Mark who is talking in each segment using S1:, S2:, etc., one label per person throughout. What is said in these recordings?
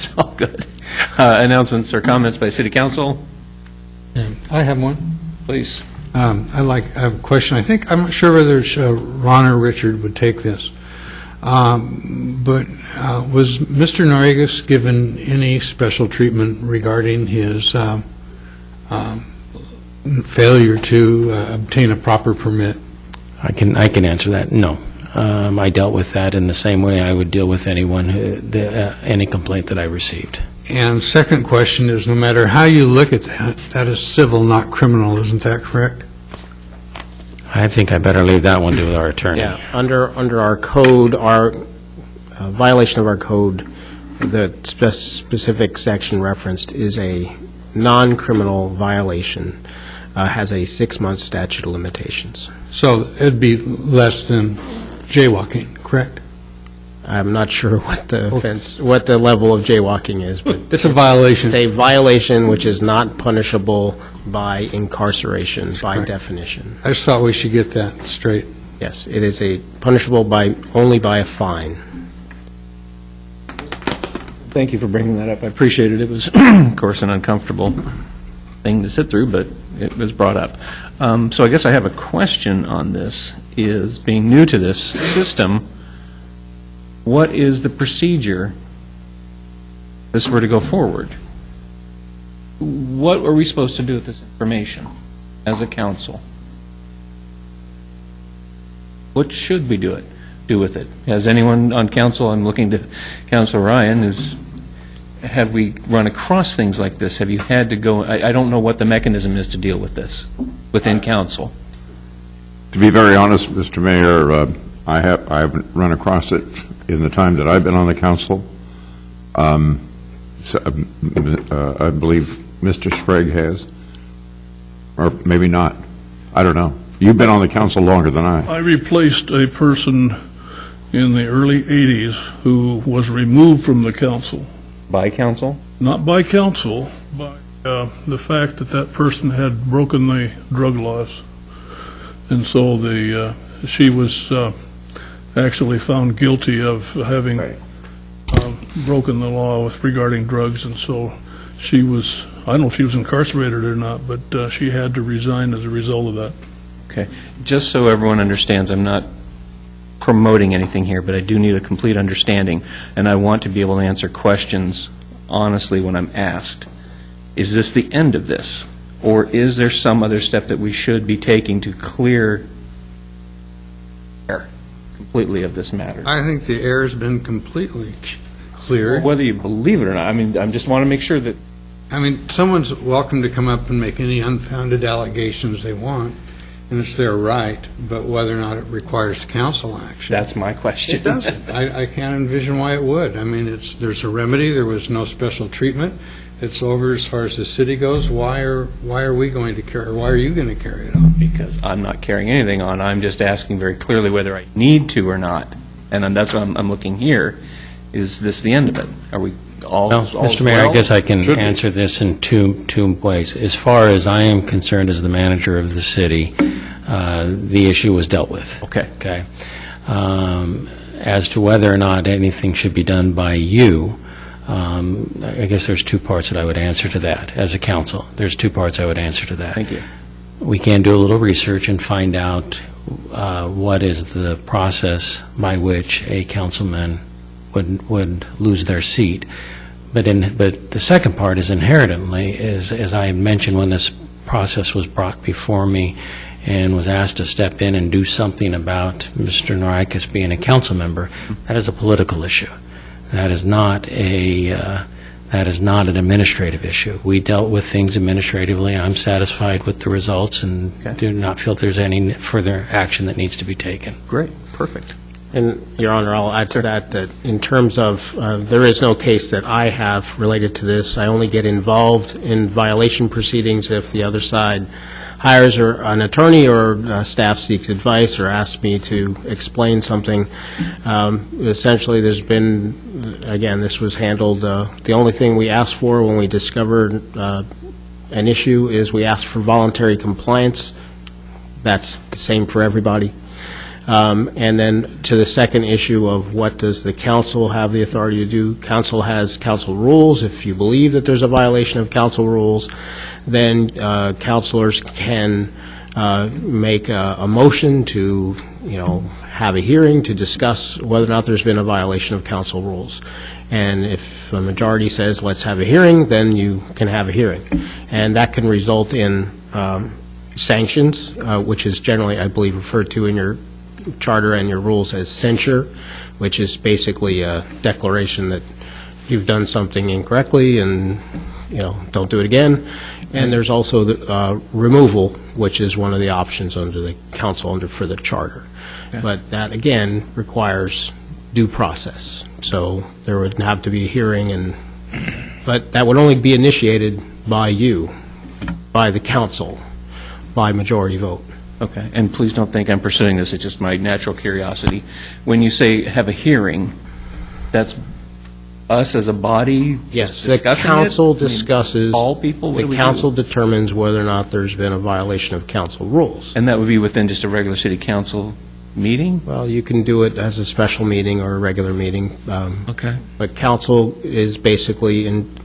S1: That's all good. Uh, Announcements or comments by city council,
S2: I have one.
S1: please.
S2: Um, I like, I have a question. I think, I'm not sure whether it's, uh, Ron or Richard would take this. Um, But uh, was Mr. Norris given any special treatment regarding his um, um, failure to uh, obtain a proper permit?
S3: I can, I can answer that, no. Um, I dealt with that in the same way I would deal with anyone, who- the, uh, any complaint that I received.
S2: And second question is, no matter how you look at that, that is civil, not criminal, isn't that correct?
S3: I think I better leave that one to our attorney.
S4: Yeah, under, under our code, our uh, violation of our code, the spe- specific section referenced is a non-criminal violation, uh, has a six-month statute of limitations.
S2: So it'd be less than jaywalking, correct?
S4: I'm not sure what the offense, what the level of jaywalking is, but
S2: It's a violation.
S4: it's a violation which is not punishable by incarceration by
S2: Correct.
S4: definition.
S2: I just thought we should get that straight.
S4: Yes, it is a punishable by, only by a fine.
S1: Thank you for bringing that up. I appreciate it. It was, of course, an uncomfortable thing to sit through, but it was brought up. Um, So I guess I have a question on this, is being new to this system, what is the procedure if this were to go forward? What are we supposed to do with this information as a council? What should we do it, do with it? Has anyone on council, I'm looking to Council Ryan, who's have we run across things like this? Have you had to go, I, I don't know what the mechanism is to deal with this within council.
S5: To be very honest, Mr. Mayor, uh, I have, I haven't run across it in the time that I've been on the council. Um, so, um, uh, I believe Mr. Sprague has, or maybe not. I don't know. You've been on the council longer than I.
S6: I replaced a person in the early 80s who was removed from the council,
S1: By council?
S6: not by council, by uh, the fact that that person had broken the drug laws. And so the, uh, she was uh, actually found guilty of having um, broken the law with regarding drugs, and so she was, I don't know if she was incarcerated or not, but uh, she had to resign as a result of that.
S1: Okay. Just so everyone understands, I'm not promoting anything here, but I do need a complete understanding, and I want to be able to answer questions honestly when I'm asked. Is this the end of this? Or is there some other step that we should be taking to clear air completely of this matter?
S2: I think the air has been completely cleared.
S1: Whether you believe it or not, I mean, I just want to make sure that,
S2: I mean, someone's welcome to come up and make any unfounded allegations they want, and it's their right, but whether or not it requires council action.
S1: that's my question.
S2: It doesn't. I, I can't envision why it would. I mean, it's, there's a remedy, there was no special treatment, it's over as far as the city goes. Why are, why are we going to carry, why are you going to carry it on?
S1: because I'm not carrying anything on. I'm just asking very clearly whether I need to or not. And that's what I'm, I'm looking here. Is this the end of it? Are we all,
S3: Well,
S1: all's
S3: Mr. Mayor, I guess I can
S5: Should be.
S3: answer this in two, two ways. As far as I am concerned as the manager of the city, uh, the issue was dealt with.
S1: Okay.
S3: Okay. Um, As to whether or not anything should be done by you, um, I I guess there's two parts that I would answer to that, as a council. There's two parts I would answer to that.
S1: Thank you.
S3: We can do a little research and find out uh, what is the process by which a councilman would, would lose their seat. But in, but the second part is inherently, is, as I mentioned when this process was brought before me and was asked to step in and do something about Mr. Norikis being a council member, that is a political issue. That is not a, uh, that is not an administrative issue. We dealt with things administratively. I'm satisfied with the results and
S1: Okay.
S3: do not feel there's any further action that needs to be taken.
S1: Great, perfect.
S4: And, Your Honor, I'll add to that, that in terms of, uh, there is no case that I have related to this. I only get involved in violation proceedings if the other side hires or an attorney or uh, staff seeks advice or asks me to explain something. Um, Essentially, there's been, again, this was handled, uh, the only thing we asked for when we discovered uh, an issue is we asked for voluntary compliance. That's the same for everybody. Um, And then to the second issue of what does the council have the authority to do? Council has council rules. If you believe that there's a violation of council rules, then uh, councilors can uh, make a a motion to, you know, have a hearing to discuss whether or not there's been a violation of council rules. And if a majority says, let's have a hearing, then you can have a hearing. And that can result in um, sanctions, uh, which is generally, I believe, referred to in your charter and your rules as censure, which is basically a declaration that you've done something incorrectly and, you know, don't do it again. And there's also the uh, removal, which is one of the options under the council under, for the charter. But that, again, requires due process. So there would have to be a hearing and, but that would only be initiated by you, by the council, by majority vote.
S1: Okay, and please don't think I'm pursuing this, it's just my natural curiosity. When you say have a hearing, that's us as a body
S4: Yes, the
S1: discussing it?
S4: council
S1: I mean,
S4: discusses...
S1: All people, what do we
S4: The
S1: do?
S4: council determines whether or not there's been a violation of council rules.
S1: And that would be within just a regular city council meeting?
S4: Well, you can do it as a special meeting or a regular meeting, um,
S1: Okay.
S4: but council is basically in,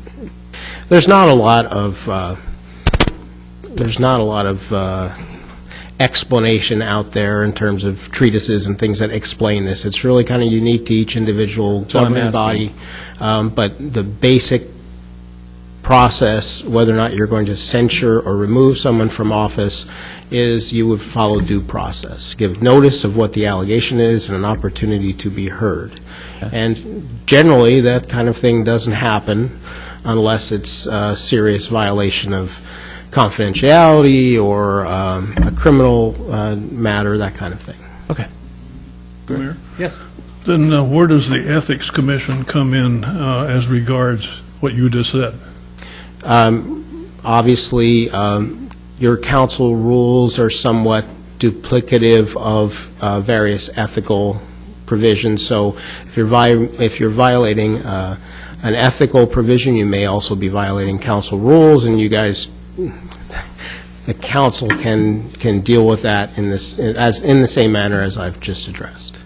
S4: there's not a lot of, uh, there's not a lot of uh, explanation out there in terms of treatises and things that explain this. It's really kind of unique to each individual
S1: what I'm
S4: governing body. Um, But the basic process, whether or not you're going to censure or remove someone from office, is you would follow due process. Give notice of what the allegation is and an opportunity to be heard. And generally, that kind of thing doesn't happen unless it's a serious violation of confidentiality or um, a criminal uh, matter, that kind of thing.
S1: Okay.
S6: Mayor?
S1: Yes.
S6: Then uh, where does the Ethics Commission come in uh, as regards what you just said?
S4: Um, Obviously, um, your council rules are somewhat duplicative of uh, various ethical provisions, so if you're vi- if you're violating uh, an ethical provision, you may also be violating council rules, and you guys, the council can can deal with that in this, as, in the same manner as I've just addressed.